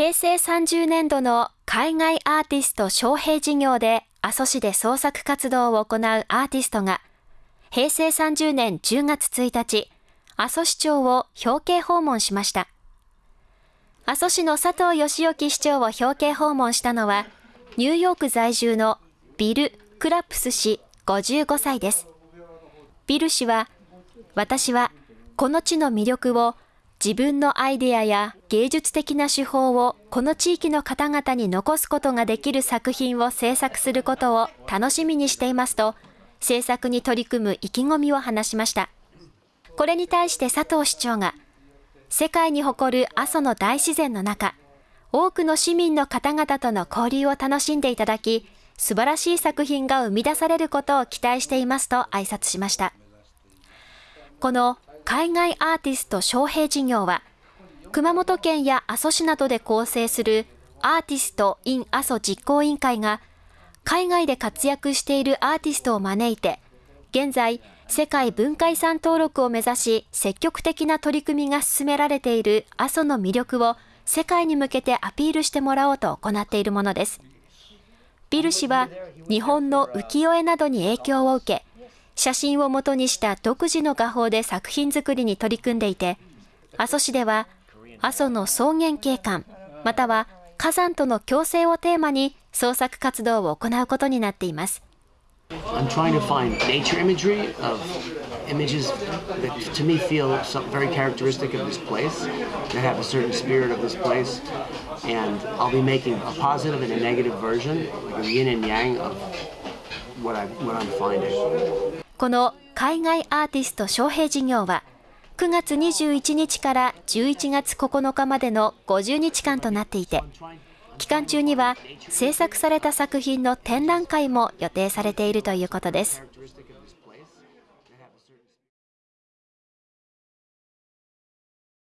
平成30年度の海外アーティスト招聘事業で阿蘇市で創作活動を行うアーティストが、平成30年10月1日、阿蘇市長を表敬訪問しました。阿蘇市の佐藤義之市長を表敬訪問したのは、ニューヨーク在住のビル・クラップス氏55歳です。ビル氏は、私はこの地の魅力を自分のアイデアや芸術的な手法をこの地域の方々に残すことができる作品を制作することを楽しみにしていますと、制作に取り組む意気込みを話しました。これに対して佐藤市長が、世界に誇る阿蘇の大自然の中、多くの市民の方々との交流を楽しんでいただき、素晴らしい作品が生み出されることを期待していますと挨拶しました。この海外アーティスト招聘事業は、熊本県や阿蘇市などで構成するアーティスト・イン・阿蘇実行委員会が、海外で活躍しているアーティストを招いて、現在、世界文化遺産登録を目指し、積極的な取り組みが進められている阿蘇の魅力を世界に向けてアピールしてもらおうと行っているものです。ビル氏は、日本の浮世絵などに影響を受け、写真をもとにした独自の画法で作品作りに取り組んでいて、阿蘇市では阿蘇の草原景観、または火山との共生をテーマに創作活動を行うことになっています。I'm trying to find nature imagery of images that to me feel very characteristic of this place, that have a certain spirit of this place, and I'll be making a positive and a negative version, like a yin and yang of what, I, what I'm finding. この海外アーティスト招聘事業は、9月21日から11月9日までの50日間となっていて、期間中には制作された作品の展覧会も予定されているということです。